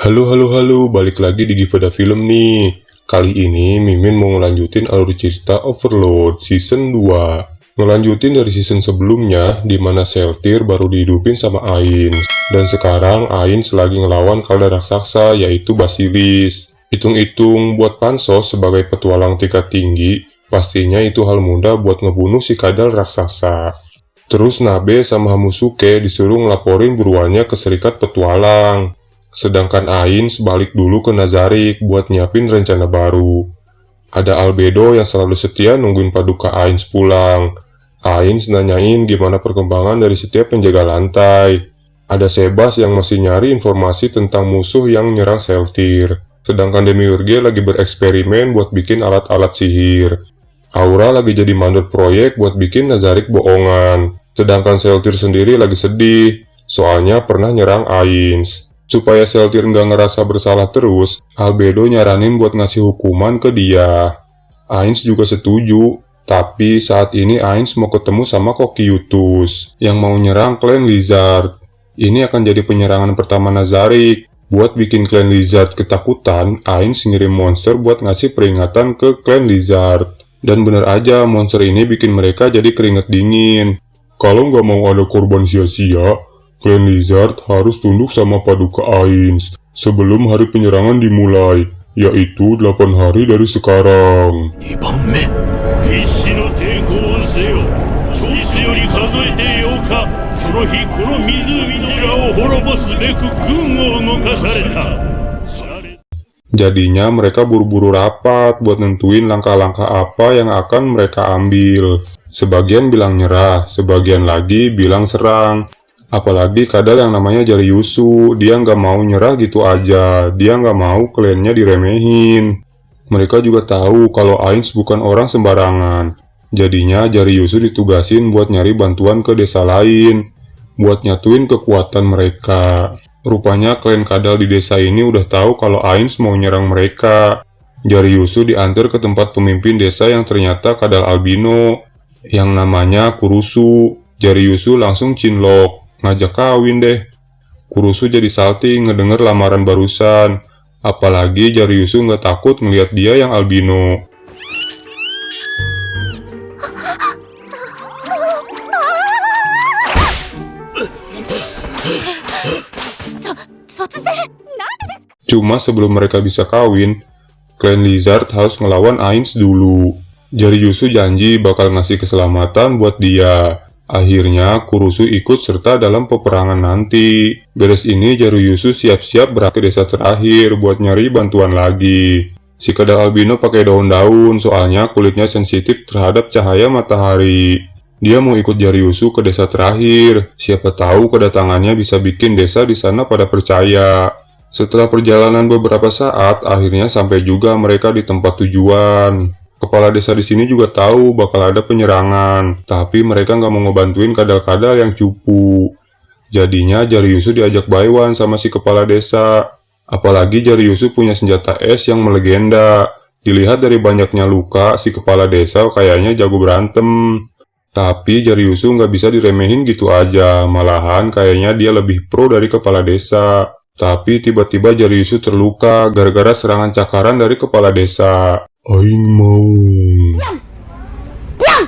Halo halo halo, balik lagi di Givada Film nih. Kali ini Mimin mau ngelanjutin alur cerita Overload Season 2. Ngelanjutin dari season sebelumnya, di mana Seltir baru dihidupin sama Ains. Dan sekarang Ains lagi ngelawan kalda raksasa, yaitu Basilis. Hitung-hitung buat Pansos sebagai petualang tingkat tinggi, pastinya itu hal mudah buat ngebunuh si kadal raksasa. Terus Nabe sama Hamusuke disuruh ngelaporin buruannya ke serikat petualang. Sedangkan Ain sebalik dulu ke Nazarik buat nyiapin rencana baru. Ada Albedo yang selalu setia nungguin Paduka Ain pulang. Ain nanyain gimana perkembangan dari setiap penjaga lantai. Ada Sebas yang masih nyari informasi tentang musuh yang nyerang Seltir. Sedangkan Demiurge lagi bereksperimen buat bikin alat-alat sihir. Aura lagi jadi mandor proyek buat bikin Nazarik bohongan. Sedangkan Seltir sendiri lagi sedih, soalnya pernah nyerang Ains. Supaya Seltir nggak ngerasa bersalah terus, Albedo nyaranin buat ngasih hukuman ke dia. Ains juga setuju, tapi saat ini Ains mau ketemu sama Kokiutus yang mau nyerang klan Lizard. Ini akan jadi penyerangan pertama Nazarik. Buat bikin klan Lizard ketakutan, Ains ngirim monster buat ngasih peringatan ke klan Lizard. Dan bener aja, monster ini bikin mereka jadi keringet dingin. Kalau nggak mau ada korban sia-sia, Klan Lizard harus tunduk sama Paduka Ains sebelum hari penyerangan dimulai, yaitu 8 hari dari sekarang. Jadinya mereka buru-buru rapat buat nentuin langkah-langkah apa yang akan mereka ambil. Sebagian bilang nyerah, sebagian lagi bilang serang. Apalagi kadal yang namanya Jari Yusu, dia nggak mau nyerah gitu aja, dia nggak mau kliennya diremehin. Mereka juga tahu kalau Ains bukan orang sembarangan. Jadinya Jari Yusu ditugasin buat nyari bantuan ke desa lain, buat nyatuin kekuatan mereka. Rupanya klien kadal di desa ini udah tahu kalau Ains mau nyerang mereka. Jari Yusu diantar ke tempat pemimpin desa yang ternyata kadal albino, yang namanya Kurusu. Jari Yusu langsung cinlok ngajak kawin deh. Kurusu jadi salting ngedenger lamaran barusan. Apalagi Jariusu nggak takut ngeliat dia yang albino. Cuma sebelum mereka bisa kawin, Clan Lizard harus ngelawan Ains dulu. Jariusu janji bakal ngasih keselamatan buat dia. Akhirnya, Kurusu ikut serta dalam peperangan nanti. Beres ini, Jaruyusu siap-siap berangkat ke desa terakhir buat nyari bantuan lagi. Si kedal albino pakai daun-daun, soalnya kulitnya sensitif terhadap cahaya matahari. Dia mau ikut Jaruyusu ke desa terakhir. Siapa tahu kedatangannya bisa bikin desa di sana pada percaya. Setelah perjalanan beberapa saat, akhirnya sampai juga mereka di tempat tujuan. Kepala desa di sini juga tahu bakal ada penyerangan, tapi mereka nggak mau ngebantuin kadal-kadal yang cupu. Jadinya Jariusu diajak Baiwan sama si kepala desa. Apalagi Jariusu punya senjata es yang melegenda. Dilihat dari banyaknya luka, si kepala desa kayaknya jago berantem. Tapi Jariusu nggak bisa diremehin gitu aja, malahan kayaknya dia lebih pro dari kepala desa. Tapi tiba-tiba Jariusu terluka gara-gara serangan cakaran dari kepala desa. Aing mau. Diam! Diam!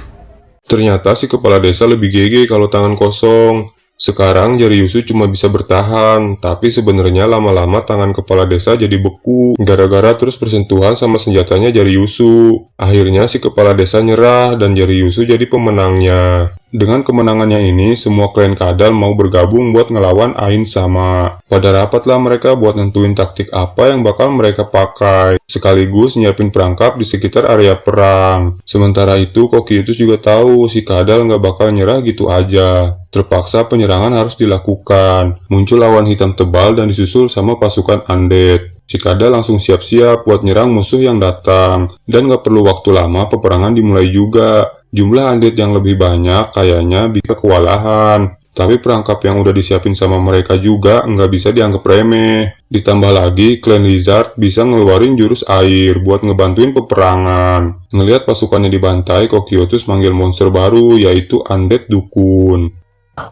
Ternyata si kepala desa lebih gege kalau tangan kosong. Sekarang jari Yusu cuma bisa bertahan, tapi sebenarnya lama-lama tangan kepala desa jadi beku gara-gara terus bersentuhan sama senjatanya jari Yusu. Akhirnya si kepala desa nyerah dan jari Yusu jadi pemenangnya. Dengan kemenangannya ini, semua klan kadal mau bergabung buat ngelawan Ain sama. Pada rapatlah mereka buat nentuin taktik apa yang bakal mereka pakai, sekaligus nyiapin perangkap di sekitar area perang. Sementara itu, Kokiutus juga tahu si kadal nggak bakal nyerah gitu aja. Terpaksa penyerangan harus dilakukan. Muncul lawan hitam tebal dan disusul sama pasukan undead. Si kadal langsung siap-siap buat nyerang musuh yang datang. Dan gak perlu waktu lama peperangan dimulai juga. Jumlah undead yang lebih banyak kayaknya bisa kewalahan. Tapi perangkap yang udah disiapin sama mereka juga nggak bisa dianggap remeh. Ditambah lagi, Clan Lizard bisa ngeluarin jurus air buat ngebantuin peperangan. Ngelihat pasukannya dibantai, Kokiotus manggil monster baru yaitu Undead Dukun.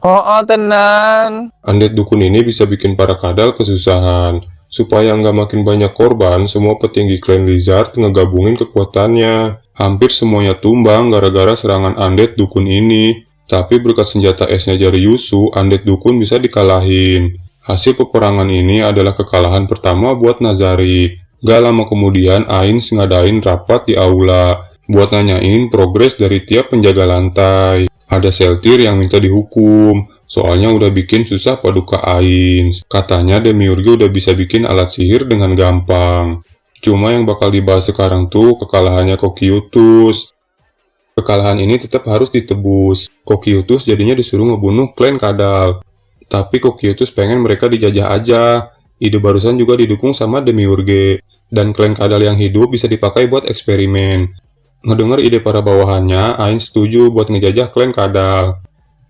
Oh, oh tenan. Undead Dukun ini bisa bikin para kadal kesusahan. Supaya nggak makin banyak korban, semua petinggi klan Lizard ngegabungin kekuatannya. Hampir semuanya tumbang gara-gara serangan undead dukun ini. Tapi berkat senjata esnya Yusu, undead dukun bisa dikalahin. Hasil peperangan ini adalah kekalahan pertama buat Nazari. Gak lama kemudian, Ains ngadain rapat di aula buat nanyain progres dari tiap penjaga lantai. Ada Seltir yang minta dihukum, soalnya udah bikin susah paduka Ains. Katanya Demiurge udah bisa bikin alat sihir dengan gampang. Cuma yang bakal dibahas sekarang tuh kekalahannya Kokiutus. Kekalahan ini tetap harus ditebus. Kokiutus jadinya disuruh ngebunuh klan Kadal. Tapi Kokiutus pengen mereka dijajah aja. Ide barusan juga didukung sama Demiurge. Dan klan Kadal yang hidup bisa dipakai buat eksperimen. Ngedenger ide para bawahannya, Ain setuju buat ngejajah klan Kadal.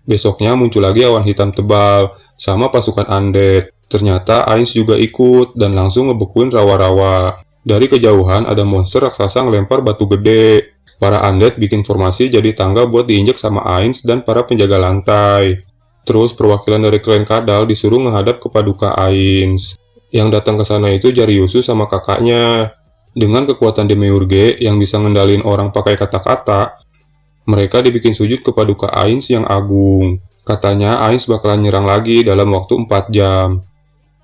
Besoknya muncul lagi awan hitam tebal, sama pasukan undead. Ternyata Ains juga ikut dan langsung ngebekuin rawa-rawa. Dari kejauhan ada monster raksasa ngelempar batu gede. Para undead bikin formasi jadi tangga buat diinjek sama Ains dan para penjaga lantai. Terus perwakilan dari klan Kadal disuruh menghadap ke paduka Ains. Yang datang ke sana itu Jariusu sama kakaknya. Dengan kekuatan Demiurge yang bisa ngendalin orang pakai kata-kata, mereka dibikin sujud ke paduka Ains yang agung. Katanya Ains bakalan nyerang lagi dalam waktu 4 jam.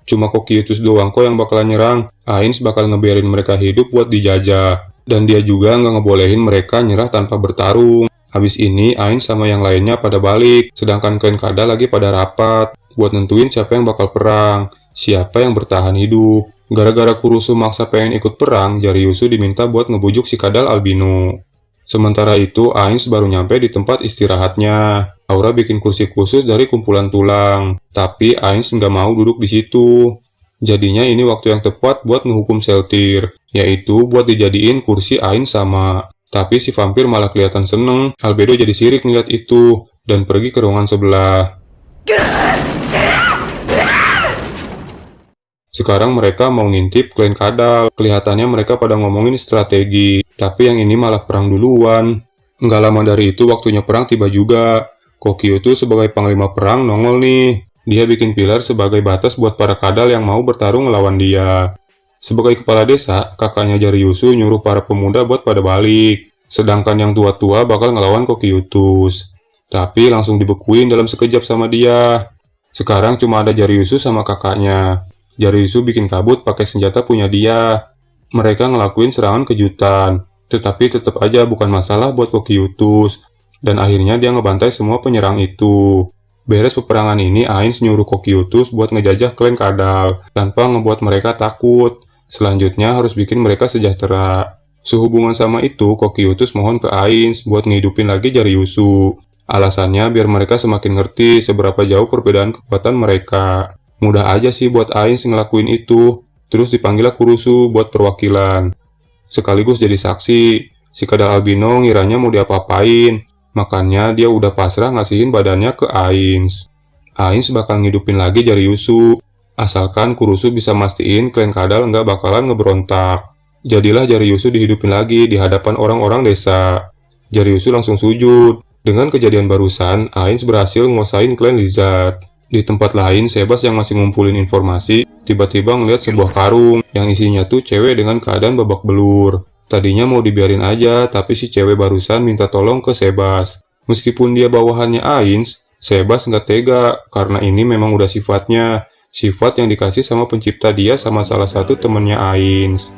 Cuma Kokiutus doang kok yang bakalan nyerang. Ains bakal ngebiarin mereka hidup buat dijajah. Dan dia juga nggak ngebolehin mereka nyerah tanpa bertarung. Habis ini Ains sama yang lainnya pada balik, sedangkan klan Kada lagi pada rapat buat nentuin siapa yang bakal perang, siapa yang bertahan hidup. Gara-gara Kurusu maksa pengen ikut perang, Jariusu diminta buat ngebujuk si Kadal Albino. Sementara itu, Ains baru nyampe di tempat istirahatnya. Aura bikin kursi khusus dari kumpulan tulang, tapi Ains nggak mau duduk di situ. Jadinya ini waktu yang tepat buat menghukum Seltir, yaitu buat dijadiin kursi Ains sama. Tapi si vampir malah kelihatan seneng, Albedo jadi sirik ngeliat itu, dan pergi ke ruangan sebelah. Sekarang mereka mau ngintip klan Kadal. Kelihatannya mereka pada ngomongin strategi. Tapi yang ini malah perang duluan. Nggak lama dari itu waktunya perang tiba juga. Kokio tuh sebagai panglima perang nongol nih. Dia bikin pilar sebagai batas buat para kadal yang mau bertarung melawan dia. Sebagai kepala desa, kakaknya Jariusu nyuruh para pemuda buat pada balik. Sedangkan yang tua-tua bakal ngelawan Kokiutus. Tapi langsung dibekuin dalam sekejap sama dia. Sekarang cuma ada Jariusu sama kakaknya. Jariusu bikin kabut pakai senjata punya dia. Mereka ngelakuin serangan kejutan. Tetapi tetap aja bukan masalah buat Kokiutus, dan akhirnya dia ngebantai semua penyerang itu. Beres peperangan ini, Ains nyuruh Kokiutus buat ngejajah klan Kadal, tanpa ngebuat mereka takut. Selanjutnya harus bikin mereka sejahtera. Sehubungan sama itu, Kokiutus mohon ke Ains buat ngidupin lagi Jariusu. Alasannya biar mereka semakin ngerti seberapa jauh perbedaan kekuatan mereka. Mudah aja sih buat Ains ngelakuin itu. Terus dipanggillah Kurusu buat perwakilan sekaligus jadi saksi. Si Kadal Albino ngiranya mau diapa-apain, makanya dia udah pasrah ngasihin badannya ke Ains. Ains bakal ngidupin lagi jari Yusu, asalkan Kurusu bisa mastiin klan Kadal nggak bakalan ngeberontak. Jadilah jari Yusu dihidupin lagi di hadapan orang-orang desa. Jari Yusu langsung sujud. Dengan kejadian barusan, Ains berhasil nguasain klan Lizard. Di tempat lain, Sebas yang masih ngumpulin informasi, tiba-tiba ngeliat sebuah karung yang isinya tuh cewek dengan keadaan babak belur. Tadinya mau dibiarin aja, tapi si cewek barusan minta tolong ke Sebas. Meskipun dia bawahannya Ains, Sebas nggak tega karena ini memang udah sifatnya. Sifat yang dikasih sama pencipta dia sama salah satu temennya Ains.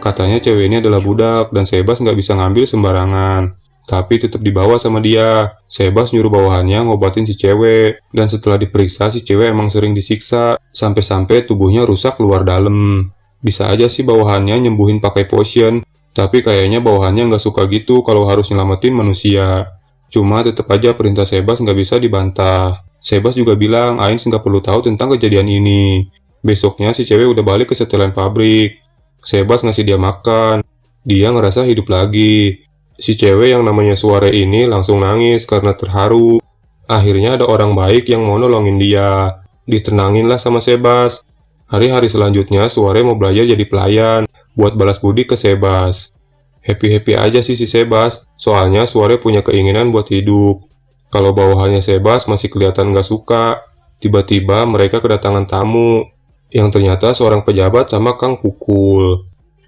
Katanya cewek ini adalah budak dan Sebas nggak bisa ngambil sembarangan tapi tetap dibawa sama dia. Sebas nyuruh bawahannya ngobatin si cewek, dan setelah diperiksa si cewek emang sering disiksa, sampai-sampai tubuhnya rusak luar dalam. Bisa aja sih bawahannya nyembuhin pakai potion, tapi kayaknya bawahannya nggak suka gitu kalau harus nyelamatin manusia. Cuma tetap aja perintah Sebas nggak bisa dibantah. Sebas juga bilang Ains nggak perlu tahu tentang kejadian ini. Besoknya si cewek udah balik ke setelan pabrik. Sebas ngasih dia makan. Dia ngerasa hidup lagi. Si cewek yang namanya Suare ini langsung nangis karena terharu. Akhirnya ada orang baik yang mau nolongin dia. Ditenangin lah sama Sebas. Hari-hari selanjutnya Suare mau belajar jadi pelayan buat balas budi ke Sebas. Happy-happy aja sih si Sebas, soalnya Suare punya keinginan buat hidup. Kalau bawahannya Sebas masih kelihatan gak suka. Tiba-tiba mereka kedatangan tamu. yang ternyata seorang pejabat sama Kang Pukul.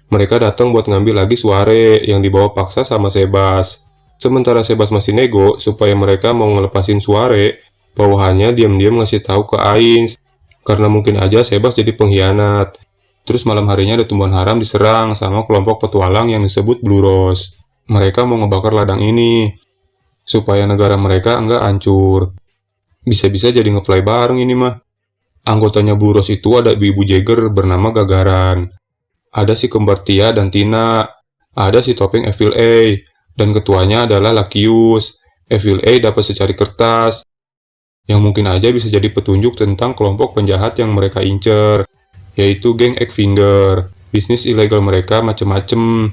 Mereka datang buat ngambil lagi Suare yang dibawa paksa sama Sebas. Sementara Sebas masih nego supaya mereka mau ngelepasin Suare, bawahannya diam-diam ngasih tahu ke Ains. Karena mungkin aja Sebas jadi pengkhianat. Terus malam harinya ada tumbuhan haram diserang sama kelompok petualang yang disebut Blue Rose. Mereka mau ngebakar ladang ini, supaya negara mereka enggak hancur. Bisa-bisa jadi ngefly bareng ini mah. Anggotanya Blue Rose itu ada ibu-ibu Jagger bernama Gagaran. Ada si kembar Tia dan Tina. Ada si topeng Evil A. Dan ketuanya adalah Lakius. Evil A dapat secari kertas. Yang mungkin aja bisa jadi petunjuk tentang kelompok penjahat yang mereka incer yaitu geng Finger. Bisnis ilegal mereka macem-macem,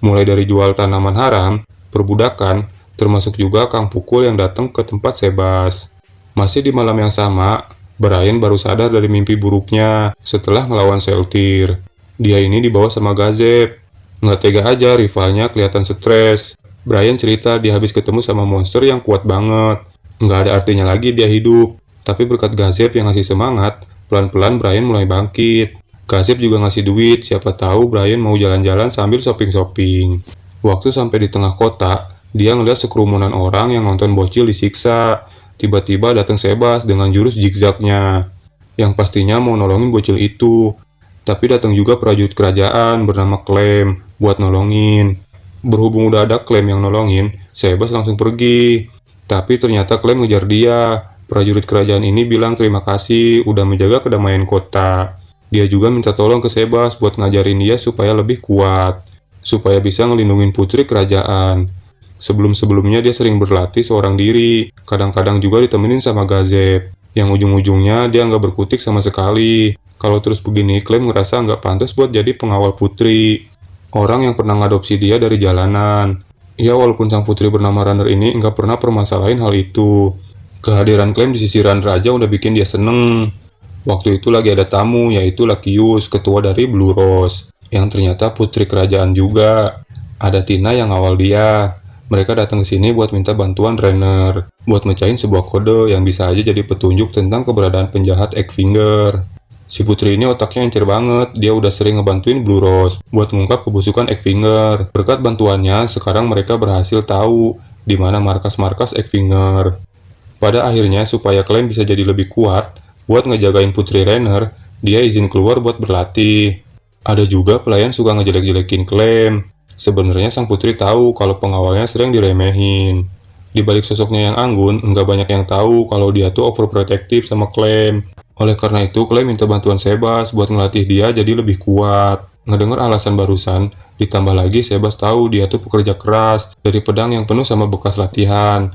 mulai dari jual tanaman haram, perbudakan, termasuk juga Kang Pukul yang datang ke tempat Sebas. Masih di malam yang sama, Brian baru sadar dari mimpi buruknya setelah melawan Seltir. Dia ini dibawa sama Gazep. Nggak tega aja rivalnya kelihatan stres. Brian cerita dia habis ketemu sama monster yang kuat banget. Nggak ada artinya lagi dia hidup. Tapi berkat Gazep yang ngasih semangat, Pelan-pelan Brian mulai bangkit. Kasip juga ngasih duit, siapa tahu Brian mau jalan-jalan sambil shopping-shopping. Waktu sampai di tengah kota, dia ngeliat sekerumunan orang yang nonton bocil disiksa. Tiba-tiba datang Sebas dengan jurus zigzagnya, yang pastinya mau nolongin bocil itu. Tapi datang juga prajurit kerajaan bernama Clem buat nolongin. Berhubung udah ada Clem yang nolongin, Sebas langsung pergi. Tapi ternyata Clem ngejar dia, Prajurit kerajaan ini bilang terima kasih udah menjaga kedamaian kota. Dia juga minta tolong ke Sebas buat ngajarin dia supaya lebih kuat, supaya bisa ngelindungin putri kerajaan. Sebelum-sebelumnya dia sering berlatih seorang diri, kadang-kadang juga ditemenin sama Gazep, yang ujung-ujungnya dia nggak berkutik sama sekali. Kalau terus begini, klaim ngerasa nggak pantas buat jadi pengawal putri. Orang yang pernah ngadopsi dia dari jalanan. Ya walaupun sang putri bernama Runner ini nggak pernah permasalahin hal itu. Kehadiran Clem di sisiran raja udah bikin dia seneng. Waktu itu lagi ada tamu, yaitu Lakius, ketua dari Blue Rose, yang ternyata putri kerajaan juga. Ada Tina yang awal dia. Mereka datang ke sini buat minta bantuan Renner, buat mecahin sebuah kode yang bisa aja jadi petunjuk tentang keberadaan penjahat Finger. Si putri ini otaknya encer banget, dia udah sering ngebantuin Blue Rose buat mengungkap kebusukan Finger. Berkat bantuannya, sekarang mereka berhasil tahu di mana markas-markas Finger. Pada akhirnya, supaya Clem bisa jadi lebih kuat, buat ngejagain Putri Renner, dia izin keluar buat berlatih. Ada juga pelayan suka ngejelek-jelekin Clem. Sebenarnya sang putri tahu kalau pengawalnya sering diremehin. Di balik sosoknya yang anggun, nggak banyak yang tahu kalau dia tuh overprotective sama Clem. Oleh karena itu, Clem minta bantuan Sebas buat ngelatih dia jadi lebih kuat. Ngedengar alasan barusan, ditambah lagi Sebas tahu dia tuh pekerja keras dari pedang yang penuh sama bekas latihan.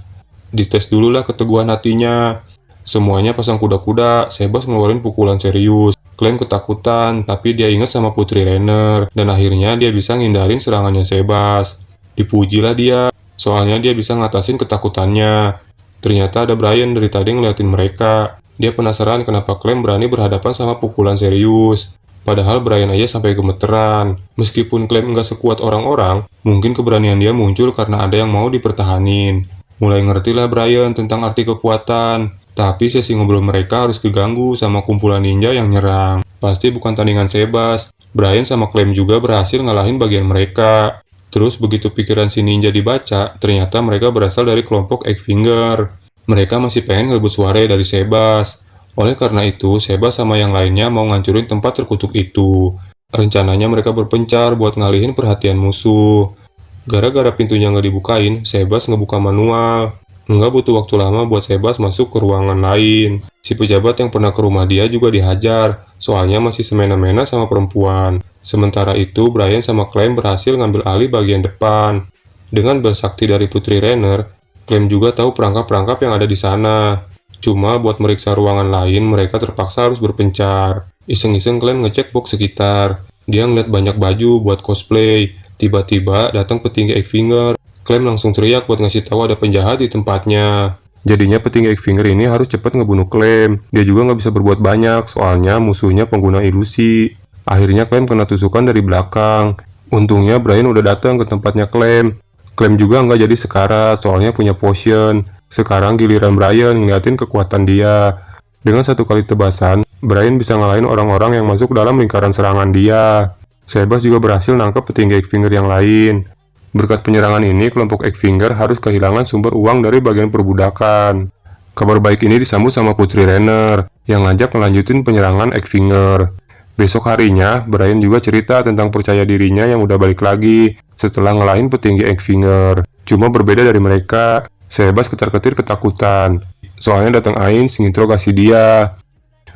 Dites dulu lah keteguhan hatinya. Semuanya pasang kuda-kuda, Sebas ngeluarin pukulan serius. Klaim ketakutan, tapi dia ingat sama Putri Renner, dan akhirnya dia bisa ngindarin serangannya Sebas. Dipujilah dia, soalnya dia bisa ngatasin ketakutannya. Ternyata ada Brian dari tadi ngeliatin mereka. Dia penasaran kenapa Clem berani berhadapan sama pukulan serius. Padahal Brian aja sampai gemeteran. Meskipun Clem nggak sekuat orang-orang, mungkin keberanian dia muncul karena ada yang mau dipertahanin. Mulai ngertilah Brian tentang arti kekuatan, tapi sesi ngobrol mereka harus keganggu sama kumpulan ninja yang nyerang. Pasti bukan tandingan sebas. Brian sama Clem juga berhasil ngalahin bagian mereka. Terus begitu pikiran si ninja dibaca, ternyata mereka berasal dari kelompok Finger. Mereka masih pengen ngerebut suara dari Sebas. Oleh karena itu, Sebas sama yang lainnya mau ngancurin tempat terkutuk itu. Rencananya mereka berpencar buat ngalihin perhatian musuh. Gara-gara pintunya nggak dibukain, Sebas ngebuka manual. Nggak butuh waktu lama buat Sebas masuk ke ruangan lain. Si pejabat yang pernah ke rumah dia juga dihajar, soalnya masih semena-mena sama perempuan. Sementara itu, Brian sama Clem berhasil ngambil alih bagian depan. Dengan bersakti dari Putri Renner, Clem juga tahu perangkap-perangkap yang ada di sana. Cuma buat meriksa ruangan lain, mereka terpaksa harus berpencar. Iseng-iseng Clem ngecek box sekitar. Dia ngeliat banyak baju buat cosplay, Tiba-tiba datang petinggi Finger. Clem langsung teriak buat ngasih tahu ada penjahat di tempatnya. Jadinya petinggi Finger ini harus cepat ngebunuh Clem. Dia juga nggak bisa berbuat banyak, soalnya musuhnya pengguna ilusi. Akhirnya Clem kena tusukan dari belakang. Untungnya Brian udah datang ke tempatnya Clem. Clem juga nggak jadi sekarat, soalnya punya potion. Sekarang giliran Brian ngeliatin kekuatan dia. Dengan satu kali tebasan, Brian bisa ngalahin orang-orang yang masuk dalam lingkaran serangan dia. Sebas juga berhasil nangkep petinggi Finger yang lain. Berkat penyerangan ini, kelompok Finger harus kehilangan sumber uang dari bagian perbudakan. Kabar baik ini disambut sama Putri Renner, yang ngajak melanjutin penyerangan Finger. Besok harinya, Brian juga cerita tentang percaya dirinya yang udah balik lagi setelah ngelahin petinggi Finger. Cuma berbeda dari mereka, Sebas ketar-ketir ketakutan. Soalnya datang Ain menginterogasi dia.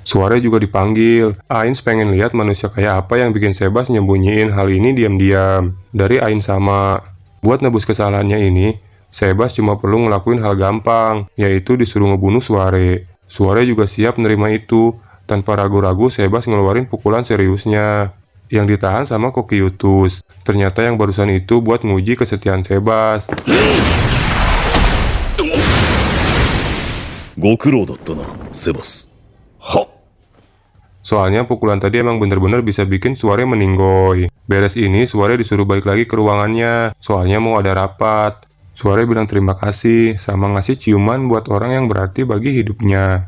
Suara juga dipanggil. Ain pengen lihat manusia kayak apa yang bikin Sebas nyembunyiin hal ini diam-diam. Dari Ain sama. Buat nebus kesalahannya ini, Sebas cuma perlu ngelakuin hal gampang, yaitu disuruh ngebunuh Suare. Suare juga siap menerima itu. Tanpa ragu-ragu, Sebas ngeluarin pukulan seriusnya. Yang ditahan sama Kokiutus. Ternyata yang barusan itu buat nguji kesetiaan Sebas. ご苦労だったな、セバス。 は Soalnya pukulan tadi emang bener-bener bisa bikin Suare meninggoy. Beres ini, Suare disuruh balik lagi ke ruangannya. Soalnya mau ada rapat. Suare bilang terima kasih, sama ngasih ciuman buat orang yang berarti bagi hidupnya.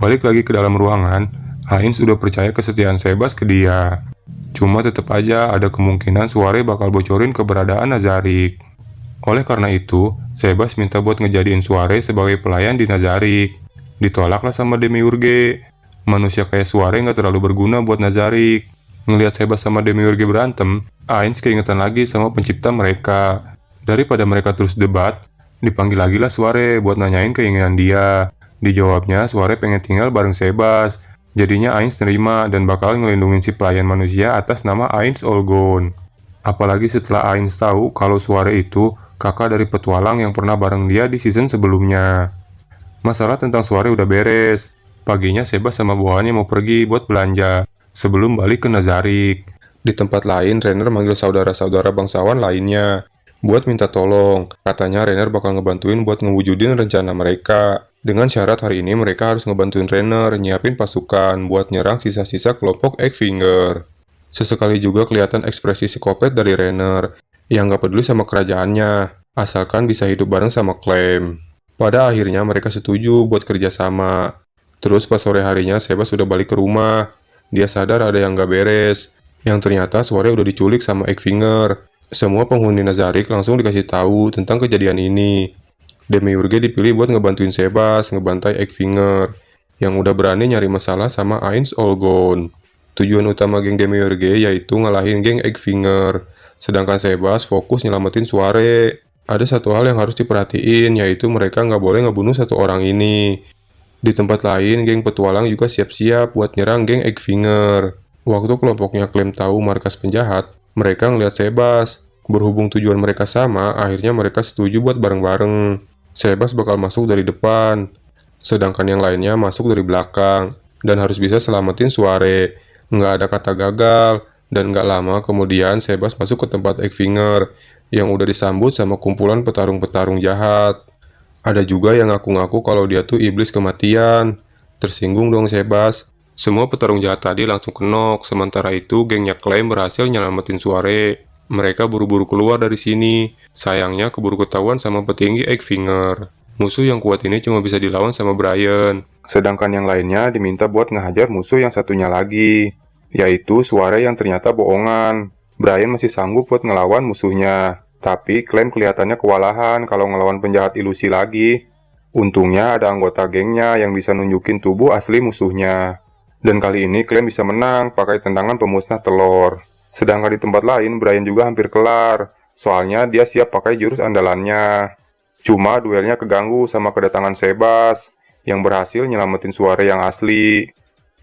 Balik lagi ke dalam ruangan, Ain sudah percaya kesetiaan Sebas ke dia. Cuma tetap aja ada kemungkinan Suare bakal bocorin keberadaan Nazarik. Oleh karena itu, Sebas minta buat ngejadiin Suare sebagai pelayan di Nazarik. Ditolaklah sama Demiurge. Manusia kayak Suare nggak terlalu berguna buat Nazarik. Ngelihat Sebas sama Demiurge berantem, Ains keingetan lagi sama pencipta mereka. Daripada mereka terus debat, dipanggil lagi lah Suare buat nanyain keinginan dia. Dijawabnya, Suare pengen tinggal bareng Sebas. Jadinya Ains nerima dan bakal ngelindungin si pelayan manusia atas nama Ains Olgon. Apalagi setelah Ains tahu kalau Suare itu kakak dari petualang yang pernah bareng dia di season sebelumnya. Masalah tentang Suare udah beres. Paginya Sebas sama bawahannya mau pergi buat belanja, sebelum balik ke Nazarik. Di tempat lain, Renner manggil saudara-saudara bangsawan lainnya, buat minta tolong. Katanya Renner bakal ngebantuin buat ngewujudin rencana mereka. Dengan syarat hari ini mereka harus ngebantuin Renner nyiapin pasukan buat nyerang sisa-sisa kelompok Finger. Sesekali juga kelihatan ekspresi psikopat dari Renner, yang gak peduli sama kerajaannya, asalkan bisa hidup bareng sama Clem. Pada akhirnya mereka setuju buat kerjasama, Terus pas sore harinya Sebas sudah balik ke rumah. Dia sadar ada yang gak beres. Yang ternyata sore udah diculik sama Finger. Semua penghuni Nazarik langsung dikasih tahu tentang kejadian ini. Demiurge dipilih buat ngebantuin Sebas ngebantai Finger. Yang udah berani nyari masalah sama Ains Olgon. Tujuan utama geng Demiurge yaitu ngalahin geng Finger. Sedangkan Sebas fokus nyelamatin Suare. Ada satu hal yang harus diperhatiin, yaitu mereka nggak boleh ngebunuh satu orang ini. Di tempat lain, geng petualang juga siap-siap buat nyerang geng Eggfinger. Waktu kelompoknya klaim tahu markas penjahat, mereka ngeliat Sebas. Berhubung tujuan mereka sama, akhirnya mereka setuju buat bareng-bareng. Sebas bakal masuk dari depan, sedangkan yang lainnya masuk dari belakang, dan harus bisa selamatin Suare. Nggak ada kata gagal, dan nggak lama kemudian Sebas masuk ke tempat Eggfinger, yang udah disambut sama kumpulan petarung-petarung jahat. Ada juga yang ngaku-ngaku kalau dia tuh iblis kematian. Tersinggung dong Sebas. Semua petarung jahat tadi langsung kenok, sementara itu gengnya klaim berhasil nyelamatin Suare. Mereka buru-buru keluar dari sini. Sayangnya keburu ketahuan sama petinggi Eggfinger. Musuh yang kuat ini cuma bisa dilawan sama Brian. Sedangkan yang lainnya diminta buat ngehajar musuh yang satunya lagi. Yaitu Suare yang ternyata bohongan. Brian masih sanggup buat ngelawan musuhnya. Tapi klaim kelihatannya kewalahan kalau ngelawan penjahat ilusi lagi. Untungnya ada anggota gengnya yang bisa nunjukin tubuh asli musuhnya. Dan kali ini klaim bisa menang pakai tendangan pemusnah telur. Sedangkan di tempat lain, Brian juga hampir kelar. Soalnya dia siap pakai jurus andalannya. Cuma duelnya keganggu sama kedatangan Sebas, yang berhasil nyelamatin suara yang asli.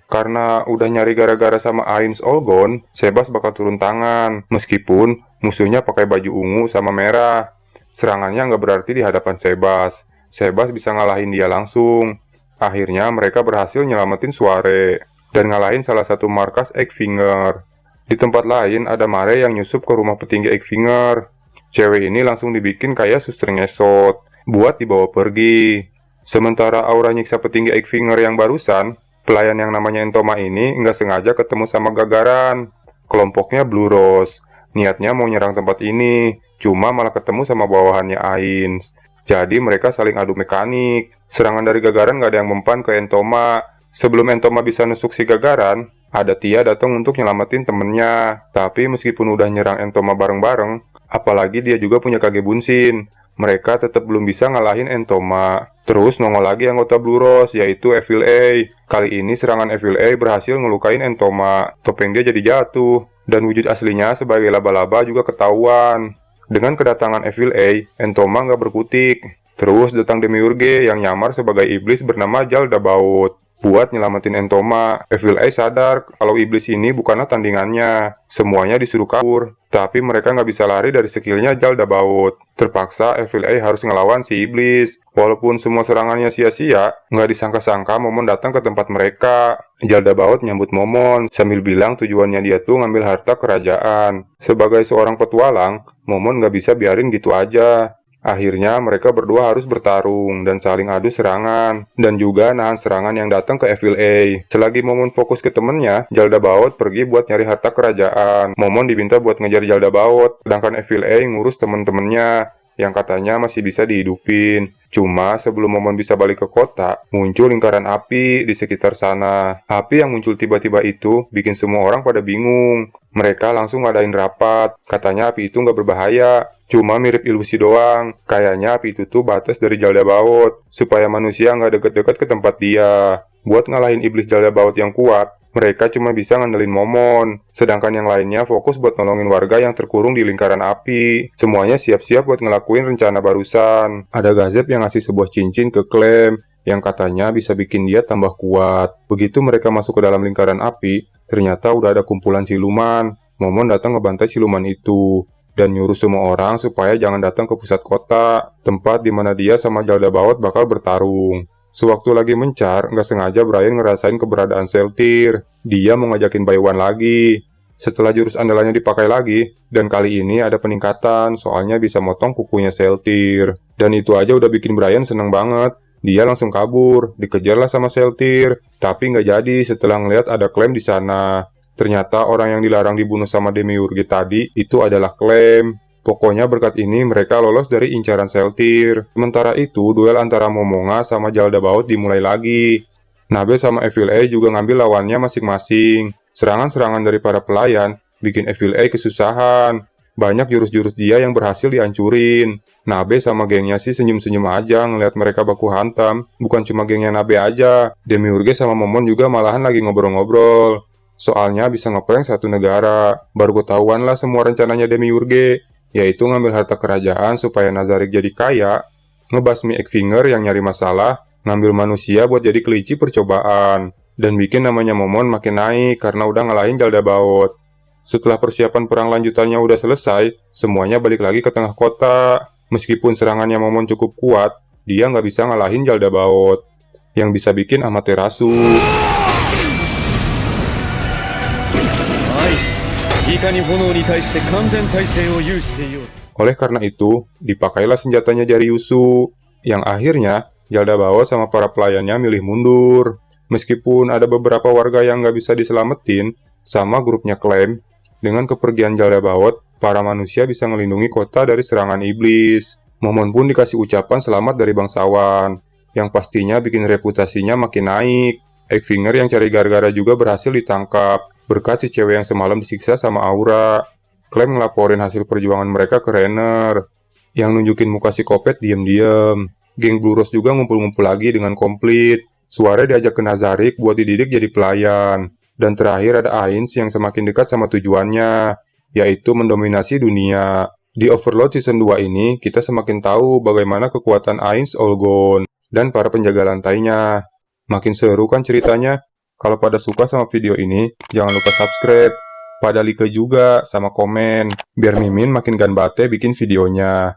Karena udah nyari gara-gara sama Ains Olgon, Sebas bakal turun tangan. Meskipun Musuhnya pakai baju ungu sama merah. Serangannya nggak berarti di hadapan Sebas. Sebas bisa ngalahin dia langsung. Akhirnya mereka berhasil nyelamatin Suare dan ngalahin salah satu markas Eggfinger. Di tempat lain ada Mare yang nyusup ke rumah petinggi Eggfinger. Cewek ini langsung dibikin kayak suster ngesot buat dibawa pergi. Sementara aura nyiksa petinggi Eggfinger yang barusan, pelayan yang namanya Entoma ini nggak sengaja ketemu sama Gagaran. Kelompoknya Blue Rose Niatnya mau nyerang tempat ini, cuma malah ketemu sama bawahannya Ains. Jadi mereka saling adu mekanik. Serangan dari Gagaran gak ada yang mempan ke Entoma. Sebelum Entoma bisa nusuk si Gagaran, ada Tia datang untuk nyelamatin temennya. Tapi meskipun udah nyerang Entoma bareng-bareng, apalagi dia juga punya Kage Bunshin, mereka tetap belum bisa ngalahin Entoma. Terus nongol lagi anggota Blue Rose, yaitu Evil A. Kali ini serangan Evil A berhasil ngelukain Entoma. Topeng dia jadi jatuh, dan wujud aslinya sebagai laba-laba juga ketahuan. Dengan kedatangan Evil A, Entoma nggak berkutik. Terus datang Demiurge yang nyamar sebagai iblis bernama Jaldabaoth buat nyelamatin Entoma. Evil Eye sadar kalau iblis ini bukanlah tandingannya. Semuanya disuruh kabur, tapi mereka nggak bisa lari dari skillnya Jaldabaoth. Terpaksa Evil Eye harus ngelawan si iblis. Walaupun semua serangannya sia-sia, nggak disangka-sangka Momon datang ke tempat mereka. Jaldabaoth nyambut Momon sambil bilang tujuannya dia tuh ngambil harta kerajaan. Sebagai seorang petualang, Momon nggak bisa biarin gitu aja. Akhirnya mereka berdua harus bertarung dan saling adu serangan dan juga nahan serangan yang datang ke Evil A. Selagi Momon fokus ke temennya, Jalda Baot pergi buat nyari harta kerajaan. Momon diminta buat ngejar Jalda Baot, sedangkan Evil A ngurus temen-temennya yang katanya masih bisa dihidupin. Cuma sebelum Momon bisa balik ke kota, muncul lingkaran api di sekitar sana. Api yang muncul tiba-tiba itu bikin semua orang pada bingung. Mereka langsung ngadain rapat, katanya api itu nggak berbahaya, cuma mirip ilusi doang. Kayaknya api itu tuh batas dari Jalda Baut, supaya manusia nggak deket-deket ke tempat dia. Buat ngalahin iblis Jalda Baut yang kuat, mereka cuma bisa ngandelin Momon, sedangkan yang lainnya fokus buat nolongin warga yang terkurung di lingkaran api. Semuanya siap-siap buat ngelakuin rencana barusan. Ada Gazep yang ngasih sebuah cincin ke Clem, yang katanya bisa bikin dia tambah kuat. Begitu mereka masuk ke dalam lingkaran api, Ternyata udah ada kumpulan siluman. Momon datang ngebantai siluman itu dan nyuruh semua orang supaya jangan datang ke pusat kota, tempat di mana dia sama Jalda Bawot bakal bertarung. Sewaktu lagi mencar, nggak sengaja Brian ngerasain keberadaan Seltir. Dia mau ngajakin Baywan lagi. Setelah jurus andalannya dipakai lagi, dan kali ini ada peningkatan, soalnya bisa motong kukunya Seltir. Dan itu aja udah bikin Brian seneng banget. Dia langsung kabur, dikejarlah sama Seltir, tapi nggak jadi setelah ngeliat ada klaim di sana. Ternyata orang yang dilarang dibunuh sama Demiurge tadi itu adalah klaim. Pokoknya berkat ini mereka lolos dari incaran Seltir. Sementara itu, duel antara Momonga sama Jaldabaoth dimulai lagi. Nabe sama Evil A juga ngambil lawannya masing-masing. Serangan-serangan dari para pelayan bikin Evil A kesusahan. Banyak jurus-jurus dia yang berhasil dihancurin. Nabe sama gengnya sih senyum-senyum aja ngeliat mereka baku hantam. Bukan cuma gengnya Nabe aja, Demiurge sama Momon juga malahan lagi ngobrol-ngobrol. Soalnya bisa ngeprank satu negara. Baru ketahuan lah semua rencananya Demiurge, yaitu ngambil harta kerajaan supaya Nazarik jadi kaya, ngebasmi Ekfinger yang nyari masalah, ngambil manusia buat jadi kelinci percobaan, dan bikin namanya Momon makin naik karena udah ngalahin Jalda Baot. Setelah persiapan perang lanjutannya udah selesai, semuanya balik lagi ke tengah kota. Meskipun serangannya Momon cukup kuat, dia nggak bisa ngalahin Jalda Baot, yang bisa bikin Amaterasu. Oleh karena itu, dipakailah senjatanya Yusu, yang akhirnya Jalda Baot sama para pelayannya milih mundur. Meskipun ada beberapa warga yang nggak bisa diselamatin, sama grupnya klaim, dengan kepergian Jalda Baot, para manusia bisa melindungi kota dari serangan iblis. Momon pun dikasih ucapan selamat dari bangsawan, yang pastinya bikin reputasinya makin naik. Eggfinger yang cari gara-gara juga berhasil ditangkap, berkat si cewek yang semalam disiksa sama Aura. Clem ngelaporin hasil perjuangan mereka ke Renner, yang nunjukin muka si Kopet diem-diem. Geng Blue Rose juga ngumpul-ngumpul lagi dengan komplit. Suara diajak ke Nazarik buat dididik jadi pelayan. Dan terakhir ada Ains yang semakin dekat sama tujuannya, yaitu mendominasi dunia. Di Overlord Season 2 ini, kita semakin tahu bagaimana kekuatan Ainz Olgon dan para penjaga lantainya. Makin seru kan ceritanya? Kalau pada suka sama video ini, jangan lupa subscribe. Pada like juga sama komen, biar Mimin makin ganbate bikin videonya.